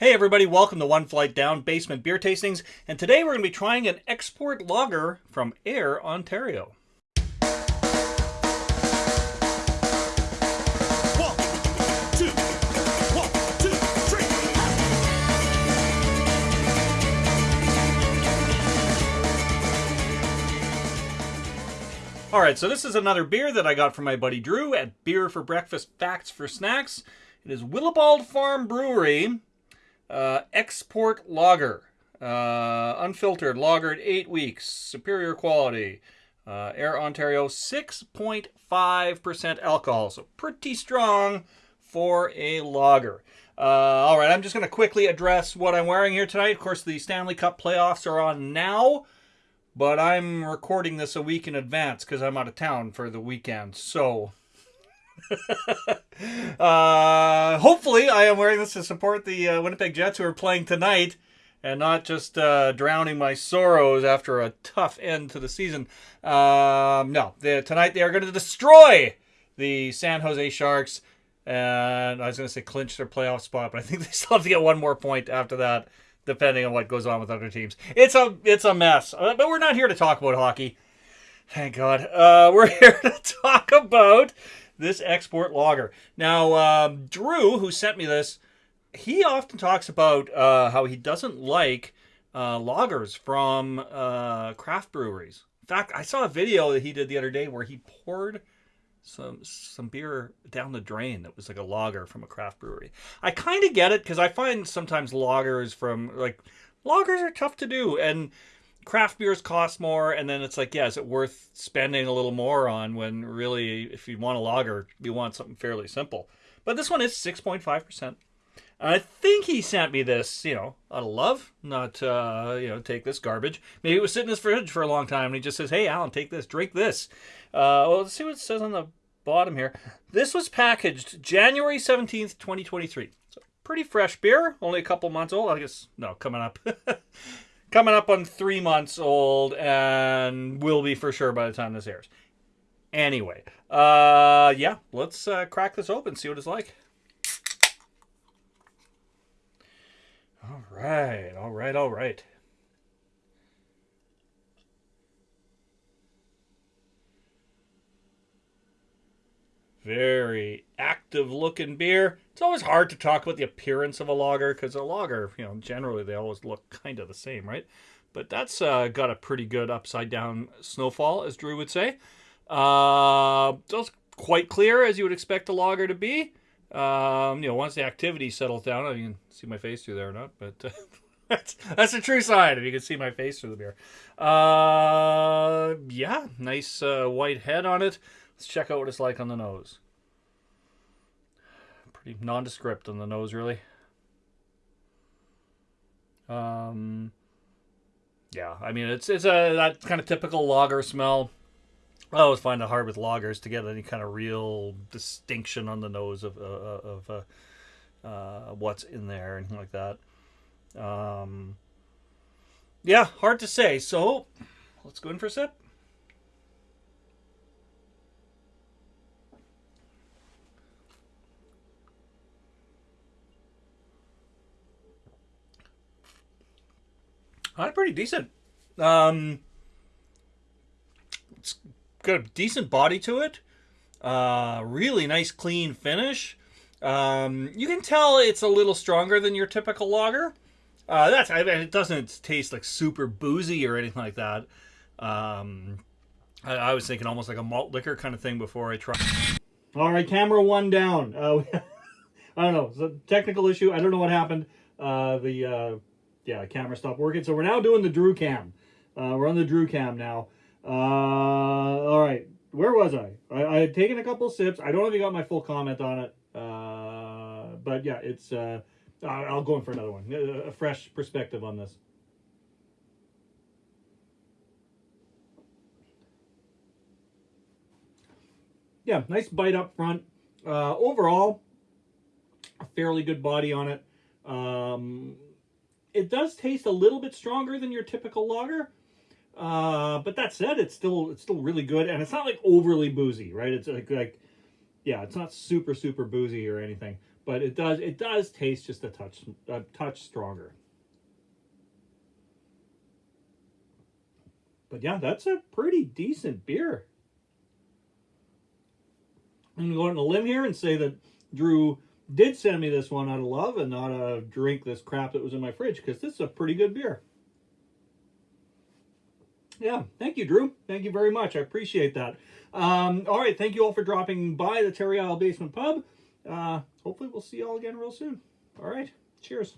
Hey everybody, welcome to One Flight Down Basement Beer Tastings, and today we're going to be trying an export lager from Ayr, Ontario. One, two, one, two, three. All right, so this is another beer that I got from my buddy Drew at Beer for Breakfast, Facts for Snacks. It is Willibald Farm Brewery uh, Export Lager, uh, unfiltered, lagered eight weeks, superior quality. Uh, Ayr Ontario, 6.5% alcohol, so pretty strong for a lager. Uh, all right, I'm just going to quickly address what I'm wearing here tonight. Of course, the Stanley Cup playoffs are on now but I'm recording this a week in advance because I'm out of town for the weekend. So, uh, hopefully, I am wearing this to support the uh, Winnipeg Jets who are playing tonight and not just uh, drowning my sorrows after a tough end to the season. Um, no, tonight they are going to destroy the San Jose Sharks. And I was going to say clinch their playoff spot, but I think they still have to get one more point after that depending on what goes on with other teams. It's a it's a mess. Uh, but we're not here to talk about hockey. Thank God. Uh, we're here to talk about this export lager. Now, um, Drew, who sent me this, he often talks about uh, how he doesn't like uh, lagers from uh, craft breweries. In fact, I saw a video that he did the other day where he poured some some beer down the drain that was like a lager from a craft brewery. I kind of get it because I find sometimes lagers from like lagers are tough to do and craft beers cost more and then it's like yeah is it worth spending a little more on when really if you want a lager you want something fairly simple but this one is 6.5% I think he sent me this, you know, out of love, not, uh, you know, take this garbage. Maybe it was sitting in his fridge for a long time, and he just says, "Hey, Alan, take this, drink this." Uh, well, let's see what it says on the bottom here. This was packaged January seventeenth, twenty twenty three. So pretty fresh beer, only a couple months old. I guess no, coming up, coming up on three months old, and will be for sure by the time this airs. Anyway, uh, yeah, let's uh, crack this open, see what it's like. All right, all right, all right. Very active looking beer. It's always hard to talk about the appearance of a lager because a lager, you know, generally they always look kind of the same, right? But that's uh, got a pretty good upside down snowfall, as Drew would say. Uh, quite clear as you would expect a lager to be. Um, you know, once the activity settles down, I can see my face through there or not, but uh, that's that's a true sign if you can see my face through the beer. Uh, yeah, nice uh, white head on it. Let's check out what it's like on the nose. Pretty nondescript on the nose, really. Um, yeah, I mean it's it's a that kind of typical lager smell. I always find it hard with lagers to get any kind of real distinction on the nose of uh, of uh, uh, what's in there and like that. Um, yeah, hard to say. So let's go in for a sip. Uh, pretty decent. Um, it's got a decent body to it. Uh, really nice, clean finish. Um, you can tell it's a little stronger than your typical lager. Uh, that's I mean, it doesn't taste like super boozy or anything like that. Um, I, I, was thinking almost like a malt liquor kind of thing before I tried. All right, camera one down. Uh, I don't know. It's a technical issue. I don't know what happened. Uh, the uh, yeah, camera stopped working. So we're now doing the Drew cam. Uh, we're on the Drew cam now. Uh, all right, where was I? I? I had taken a couple sips. I don't know if you got my full comment on it. Uh, but yeah, it's. Uh, I'll go in for another one. A fresh perspective on this. Yeah, nice bite up front. Uh, overall, a fairly good body on it. Um, it does taste a little bit stronger than your typical lager. Uh, but that said, it's still it's still really good, and it's not like overly boozy, right? It's like like yeah, it's not super super boozy or anything. But it does it does taste just a touch a touch stronger. But yeah, that's a pretty decent beer. I'm gonna go out on a limb here and say that Drew did send me this one out of love and not a drink this crap that was in my fridge because this is a pretty good beer. Yeah, thank you, Drew. Thank you very much. I appreciate that. Um, all right, thank you all for dropping by the Terry Isle Basement Pub. Uh, hopefully, we'll see you all again real soon. All right, cheers.